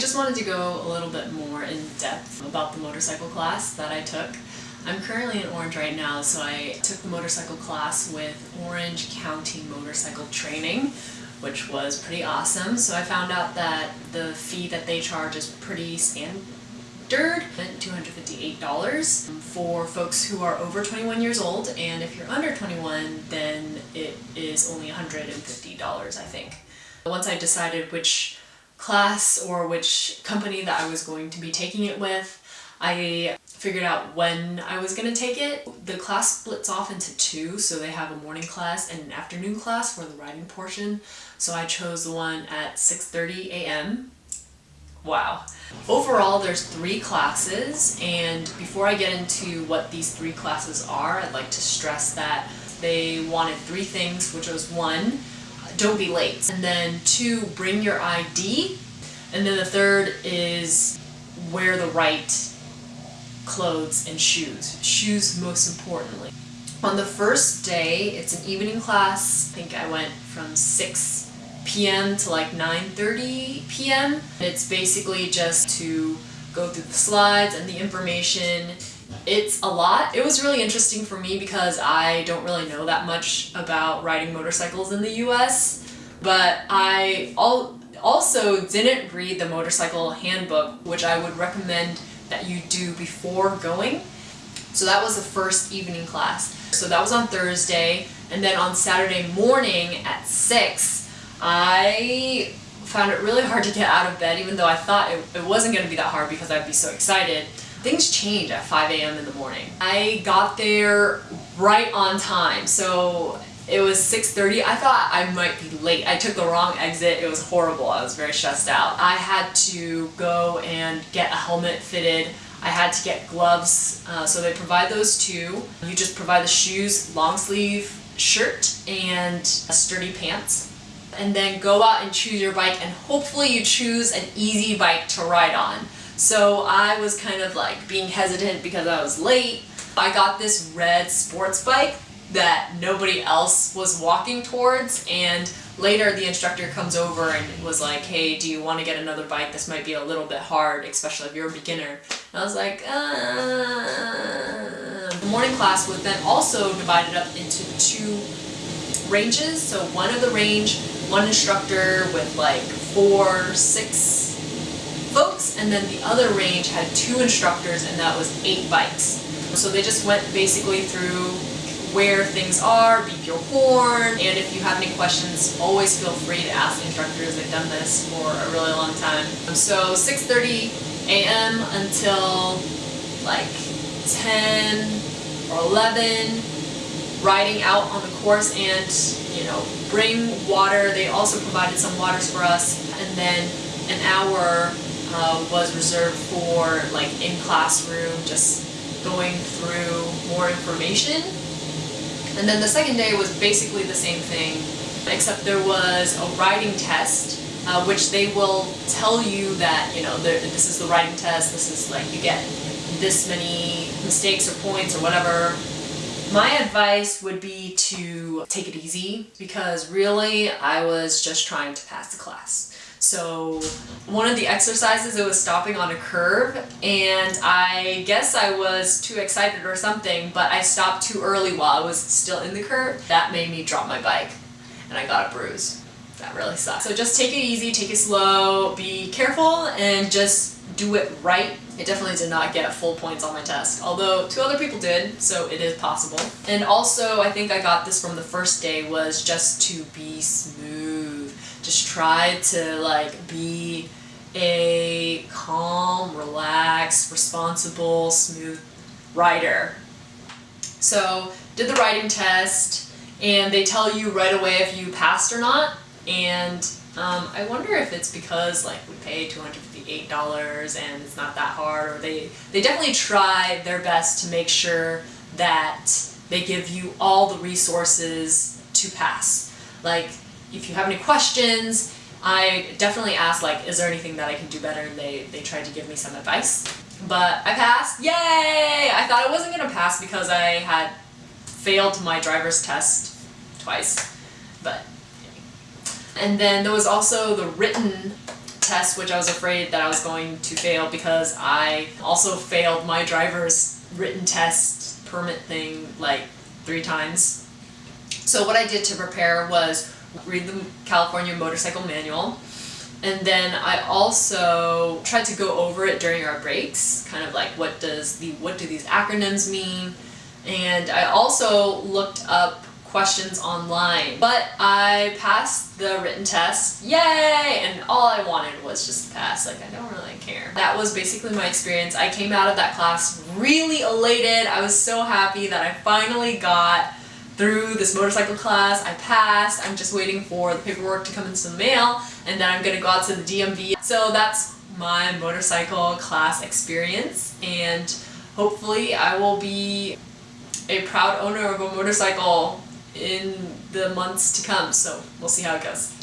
just wanted to go a little bit more in depth about the motorcycle class that I took. I'm currently in Orange right now, so I took the motorcycle class with Orange County Motorcycle Training, which was pretty awesome. So I found out that the fee that they charge is pretty standard, $258 um, for folks who are over 21 years old, and if you're under 21, then it is only $150, I think. Once I decided which class or which company that I was going to be taking it with, I figured out when I was going to take it. The class splits off into two, so they have a morning class and an afternoon class for the writing portion. So I chose the one at 6.30 a.m. Wow. Overall, there's three classes, and before I get into what these three classes are, I'd like to stress that they wanted three things, which was one, don't be late, and then two, bring your ID, and then the third is wear the right clothes and shoes. Shoes most importantly. On the first day, it's an evening class. I think I went from 6 p.m. to like 9.30 p.m. It's basically just to go through the slides and the information. It's a lot. It was really interesting for me because I don't really know that much about riding motorcycles in the US, but I also didn't read the motorcycle handbook, which I would recommend that you do before going. So that was the first evening class. So that was on Thursday, and then on Saturday morning at 6, I found it really hard to get out of bed even though I thought it, it wasn't going to be that hard because I'd be so excited. Things change at 5 a.m. in the morning. I got there right on time, so it was 6.30. I thought I might be late. I took the wrong exit. It was horrible. I was very stressed out. I had to go and get a helmet fitted. I had to get gloves, uh, so they provide those too. You just provide the shoes, long sleeve shirt, and sturdy pants. And then go out and choose your bike and hopefully you choose an easy bike to ride on. So I was kind of like being hesitant because I was late. I got this red sports bike that nobody else was walking towards and later the instructor comes over and was like, hey, do you want to get another bike? This might be a little bit hard, especially if you're a beginner. And I was like, uh... The morning class was then also divided up into two ranges. So one of the range, one instructor with like four, six folks, and then the other range had two instructors and that was eight bikes. So they just went basically through where things are, beep your horn, and if you have any questions, always feel free to ask the instructors. They've done this for a really long time. So 6.30 a.m. until like 10 or 11, riding out on the course and, you know, bring water. They also provided some waters for us, and then an hour uh, was reserved for like in classroom, just going through more information and then the second day was basically the same thing, except there was a writing test, uh, which they will tell you that, you know, this is the writing test, this is like, you get this many mistakes or points or whatever. My advice would be to take it easy because really I was just trying to pass the class. So one of the exercises, it was stopping on a curve and I guess I was too excited or something, but I stopped too early while I was still in the curve. That made me drop my bike and I got a bruise. That really sucks. So just take it easy, take it slow, be careful, and just do it right. It definitely did not get full points on my test, although two other people did, so it is possible. And also, I think I got this from the first day, was just to be smooth. Just try to like be a calm, relaxed, responsible, smooth rider. So, did the writing test, and they tell you right away if you passed or not, and um, I wonder if it's because like we pay $258 and it's not that hard or they, they definitely try their best to make sure that they give you all the resources to pass. Like if you have any questions, I definitely asked like, is there anything that I can do better? And they, they tried to give me some advice. But I passed, yay! I thought I wasn't gonna pass because I had failed my driver's test twice, but and then there was also the written test, which I was afraid that I was going to fail because I also failed my driver's written test permit thing like three times. So what I did to prepare was read the California Motorcycle Manual, and then I also tried to go over it during our breaks, kind of like what does the what do these acronyms mean? And I also looked up questions online. But I passed the written test, yay! And all I wanted was just to pass, like I don't really care. That was basically my experience. I came out of that class really elated. I was so happy that I finally got through this motorcycle class. I passed. I'm just waiting for the paperwork to come into the mail and then I'm gonna go out to the DMV. So that's my motorcycle class experience and hopefully I will be a proud owner of a motorcycle in the months to come. So we'll see how it goes.